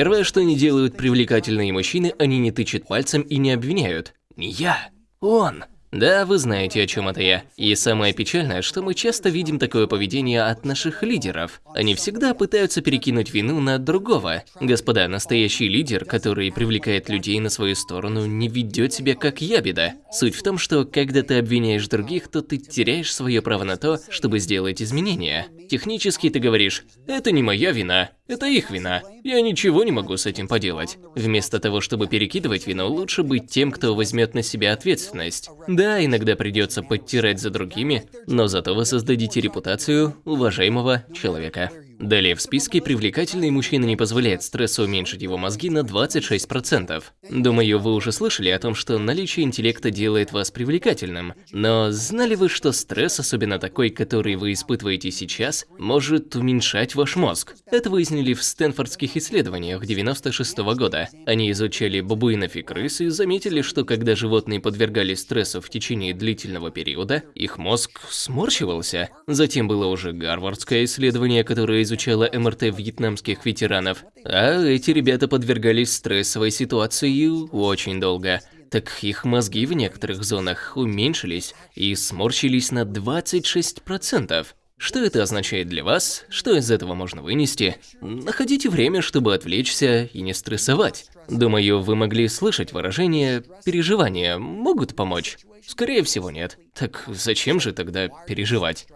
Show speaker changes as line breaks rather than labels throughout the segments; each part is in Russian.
Первое, что не делают привлекательные мужчины, они не тычут пальцем и не обвиняют. Не я, он. Да, вы знаете, о чем это я. И самое печальное, что мы часто видим такое поведение от наших лидеров. Они всегда пытаются перекинуть вину на другого. Господа, настоящий лидер, который привлекает людей на свою сторону, не ведет себя как ябеда. Суть в том, что когда ты обвиняешь других, то ты теряешь свое право на то, чтобы сделать изменения. Технически ты говоришь, это не моя вина, это их вина. Я ничего не могу с этим поделать. Вместо того, чтобы перекидывать вину, лучше быть тем, кто возьмет на себя ответственность. Да, иногда придется подтирать за другими, но зато вы создадите репутацию уважаемого человека. Далее в списке привлекательный мужчина не позволяет стрессу уменьшить его мозги на 26%. Думаю, вы уже слышали о том, что наличие интеллекта делает вас привлекательным. Но знали вы, что стресс, особенно такой, который вы испытываете сейчас, может уменьшать ваш мозг? Это выяснили в стэнфордских исследованиях 96 -го года. Они изучали бабуинов и крыс и заметили, что когда животные подвергались стрессу в течение длительного периода, их мозг сморщивался. Затем было уже гарвардское исследование, которое изучала МРТ вьетнамских ветеранов. А эти ребята подвергались стрессовой ситуации очень долго. Так их мозги в некоторых зонах уменьшились и сморщились на 26%. Что это означает для вас? Что из этого можно вынести? Находите время, чтобы отвлечься и не стрессовать. Думаю, вы могли слышать выражение «переживания могут помочь». Скорее всего, нет. Так зачем же тогда переживать?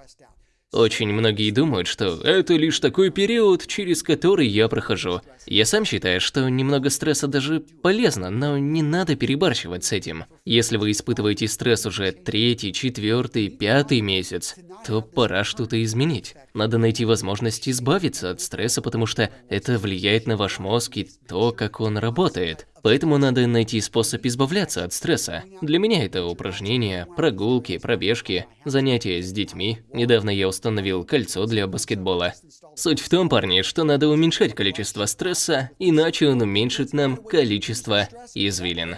Очень многие думают, что это лишь такой период, через который я прохожу. Я сам считаю, что немного стресса даже полезно, но не надо перебарщивать с этим. Если вы испытываете стресс уже третий, четвертый, пятый месяц, то пора что-то изменить. Надо найти возможность избавиться от стресса, потому что это влияет на ваш мозг и то, как он работает. Поэтому надо найти способ избавляться от стресса. Для меня это упражнения, прогулки, пробежки, занятия с детьми. Недавно я установил кольцо для баскетбола. Суть в том, парни, что надо уменьшать количество стресса, иначе он уменьшит нам количество извилин.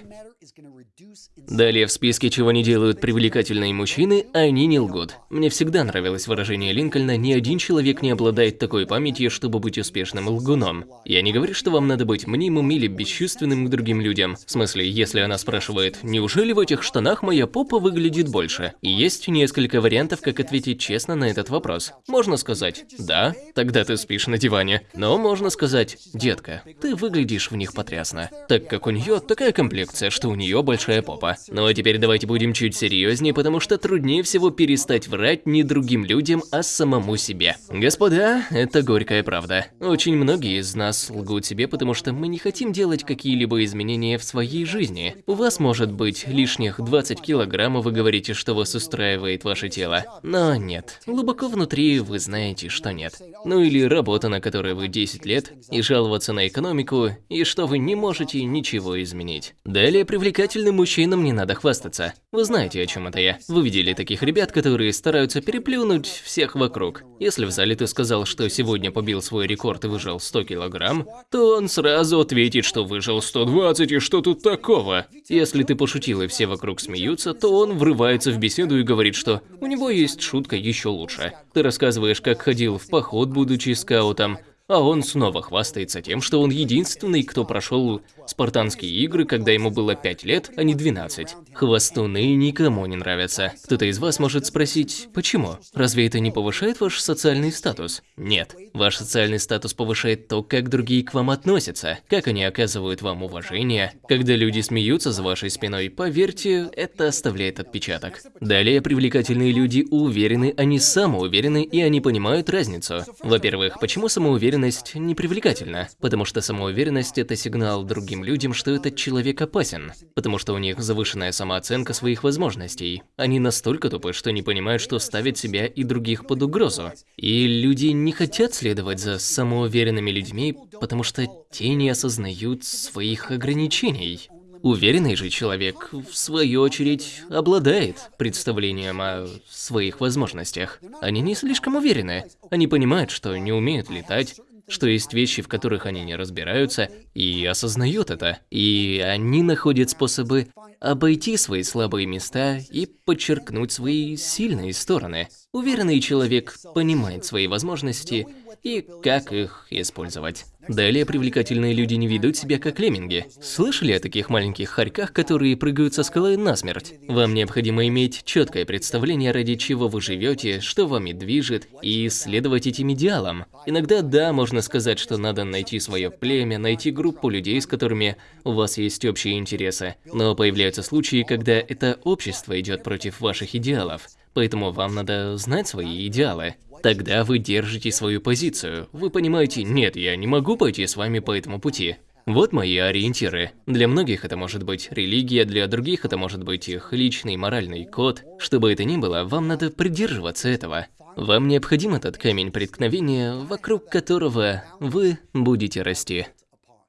Далее в списке, чего не делают привлекательные мужчины, они не лгут. Мне всегда нравилось выражение Линкольна «Ни один человек не обладает такой памятью, чтобы быть успешным лгуном». Я не говорю, что вам надо быть мнимым или бесчувственным к другим людям. В смысле, если она спрашивает «Неужели в этих штанах моя попа выглядит больше?» И есть несколько вариантов, как ответить честно на этот вопрос. Можно сказать «Да, тогда ты спишь на диване». Но можно сказать «Детка, ты выглядишь в них потрясно». Так как у нее такая комплекция, что у нее большая попа. Ну а теперь давайте будем чуть серьезнее, потому что труднее всего перестать врать не другим людям, а самому себе. Господа, это горькая правда. Очень многие из нас лгут себе, потому что мы не хотим делать какие-либо изменения в своей жизни. У вас может быть лишних 20 килограммов, вы говорите, что вас устраивает ваше тело. Но нет, глубоко внутри вы знаете, что нет. Ну или работа, на которой вы 10 лет, и жаловаться на экономику, и что вы не можете ничего изменить. Далее привлекательным мужчинам не надо хвастаться. Вы знаете, о чем это я. Вы видели таких ребят, которые стараются переплюнуть всех вокруг. Если в зале ты сказал, что сегодня побил свой рекорд и выжил 100 килограмм, то он сразу ответит, что выжил 120 и что тут такого. Если ты пошутил и все вокруг смеются, то он врывается в беседу и говорит, что у него есть шутка еще лучше. Ты рассказываешь, как ходил в поход, будучи скаутом, а он снова хвастается тем, что он единственный, кто прошел спартанские игры, когда ему было 5 лет, а не 12. Хвастуны никому не нравятся. Кто-то из вас может спросить, почему? Разве это не повышает ваш социальный статус? Нет. Ваш социальный статус повышает то, как другие к вам относятся, как они оказывают вам уважение. Когда люди смеются за вашей спиной, поверьте, это оставляет отпечаток. Далее, привлекательные люди уверены, они самоуверены и они понимают разницу. Во-первых, почему самоуверенность самоуверенность непривлекательна, потому что самоуверенность – это сигнал другим людям, что этот человек опасен, потому что у них завышенная самооценка своих возможностей. Они настолько тупы, что не понимают, что ставят себя и других под угрозу. И люди не хотят следовать за самоуверенными людьми, потому что те не осознают своих ограничений. Уверенный же человек, в свою очередь, обладает представлением о своих возможностях. Они не слишком уверены. Они понимают, что не умеют летать, что есть вещи, в которых они не разбираются, и осознают это. И они находят способы обойти свои слабые места и подчеркнуть свои сильные стороны. Уверенный человек понимает свои возможности и как их использовать. Далее привлекательные люди не ведут себя как лемминги. Слышали о таких маленьких хорьках, которые прыгают со скалы насмерть? Вам необходимо иметь четкое представление, ради чего вы живете, что вами движет, и следовать этим идеалам. Иногда, да, можно сказать, что надо найти свое племя, найти группу людей, с которыми у вас есть общие интересы. Но появляются случаи, когда это общество идет против ваших идеалов. Поэтому вам надо знать свои идеалы. Тогда вы держите свою позицию. Вы понимаете, нет, я не могу пойти с вами по этому пути. Вот мои ориентиры. Для многих это может быть религия, для других это может быть их личный моральный код. Что бы это ни было, вам надо придерживаться этого. Вам необходим этот камень преткновения, вокруг которого вы будете расти.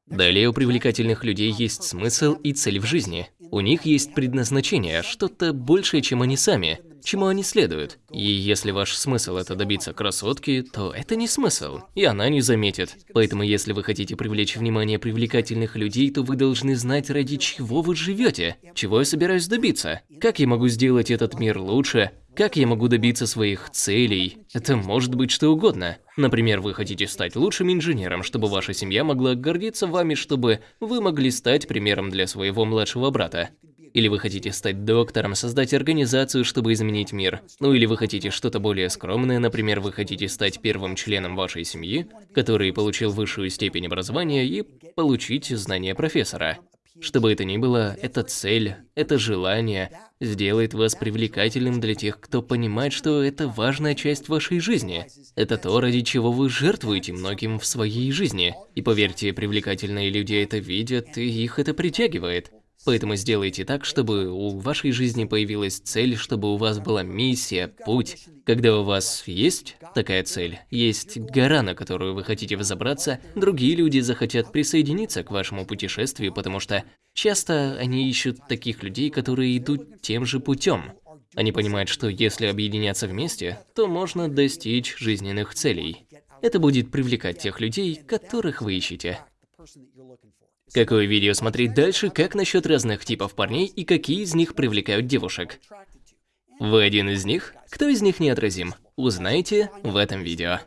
Далее у привлекательных людей есть смысл и цель в жизни. У них есть предназначение, что-то большее, чем они сами чему они следуют. И если ваш смысл это добиться красотки, то это не смысл, и она не заметит. Поэтому если вы хотите привлечь внимание привлекательных людей, то вы должны знать, ради чего вы живете, чего я собираюсь добиться, как я могу сделать этот мир лучше, как я могу добиться своих целей? Это может быть что угодно. Например, вы хотите стать лучшим инженером, чтобы ваша семья могла гордиться вами, чтобы вы могли стать примером для своего младшего брата. Или вы хотите стать доктором, создать организацию, чтобы изменить мир. Ну или вы хотите что-то более скромное, например, вы хотите стать первым членом вашей семьи, который получил высшую степень образования и получить знания профессора. Что бы это ни было, эта цель, это желание сделает вас привлекательным для тех, кто понимает, что это важная часть вашей жизни. Это то, ради чего вы жертвуете многим в своей жизни. И поверьте, привлекательные люди это видят, и их это притягивает. Поэтому сделайте так, чтобы у вашей жизни появилась цель, чтобы у вас была миссия, путь. Когда у вас есть такая цель, есть гора, на которую вы хотите взобраться, другие люди захотят присоединиться к вашему путешествию, потому что часто они ищут таких людей, которые идут тем же путем. Они понимают, что если объединяться вместе, то можно достичь жизненных целей. Это будет привлекать тех людей, которых вы ищете. Какое видео смотреть дальше, как насчет разных типов парней и какие из них привлекают девушек? Вы один из них? Кто из них неотразим? Узнаете в этом видео.